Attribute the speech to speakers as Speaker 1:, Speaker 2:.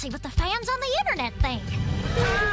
Speaker 1: see what the fans on the internet think.